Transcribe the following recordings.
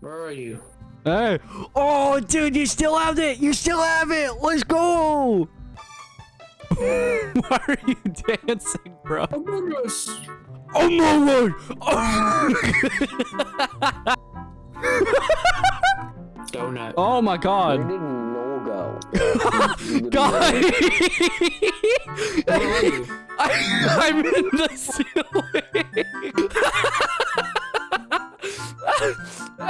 Where are you? Hey. Oh, dude, you still have it. You still have it. Let's go. Why are you dancing, bro? Among Us. Oh my word. Donut. Oh my Where god. did Noel go? God. Where are you? I, I'm in the ceiling.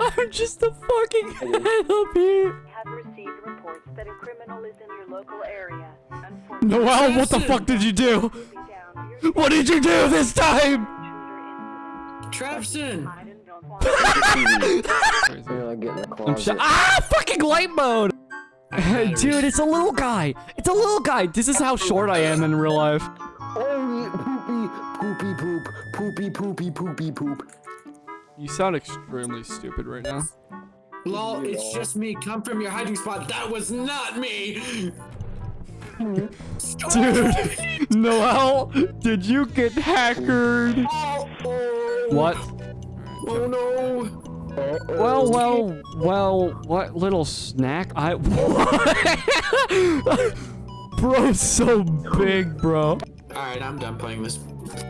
I'm just a fucking head up here. have received reports that a criminal is in your local area. Noel, what the fuck did you do? Unfortunately, down your What did you do this time? intruder incident. Trapson. I don't want You're not getting the I'm sh- ah, fucking light mode. Batteries. Dude, it's a little guy. It's a little guy. This is how short I am in real life. Poopy, poopy, poop, poopy, poopy, poopy, poop. You sound extremely stupid right now. Lol, it's just me. Come from your hiding spot. That was not me. Dude, Noel, did you get hackered? Oh, oh. What? Oh no. Well, well, well, what little snack? I. Bro's so big, bro. Alright, I'm done playing this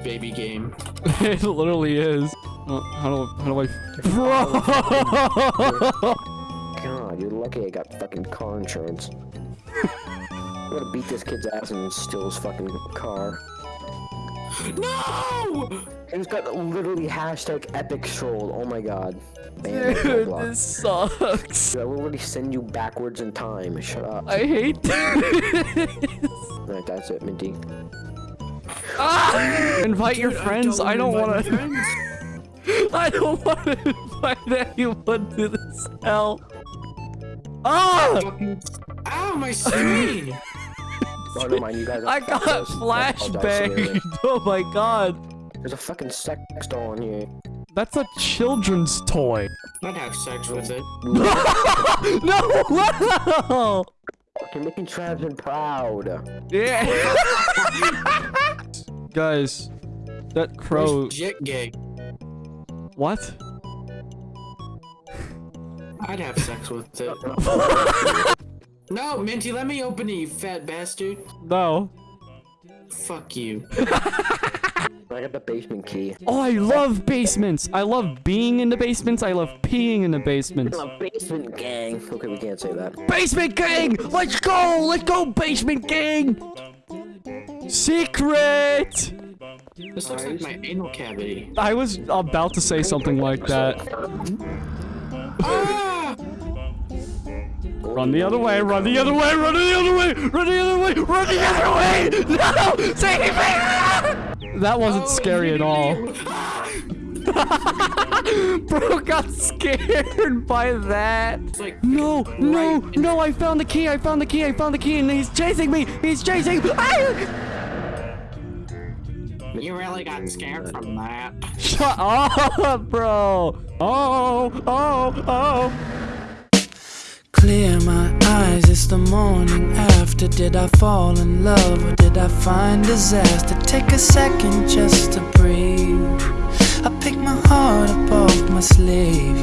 baby game. It literally is. Oh, how do how do I? Bro. God, you're lucky I got fucking car insurance. I'm gonna beat this kid's ass and steal his fucking car. No! He's got literally hashtag epic troll. Oh my god. Ban him, Dude, this sucks. I will already send you backwards in time. Shut up. I hate this. Alright, that's it, Minty. Ah! Invite your Dude, friends. I don't wanna invite. I don't want to invite anyone to this hell. Ah! Fucking- Ow, my screen! Oh, never mind, you guys I got fuckers. I apologize, seriously. flashbanged. Oh my god. There's a fucking sex doll in here. That's a children's toy. I'd have sex with it. no! no! You're making Travin proud. Yeah. Guys, that crow. Where's Jet gay? What? I'd have sex with it. no, Minty, let me open it, you fat bastard. No. Fuck you. I got the basement key. Oh, I love basements. I love being in the basements. I love peeing in the basements. A basement gang. Okay, we can't say that. Basement gang! Let's go! Let's go, basement gang! Secret! This looks like my anal cavity. I was about to say something like that. Ah! Run the other way, run the other way, run the other way, run the other way, run the other way! No! Save me! That wasn't scary at all. Bro got scared by that. Like No, no, right no, I found the key, I found the key, I found the key, and he's chasing me! He's chasing Ah! You really got scared from that. Shut up, bro! Oh, oh, oh! Clear my eyes, it's the morning after. Did I fall in love or did I find disaster? Take a second just to breathe. I pick my heart up off my sleeve.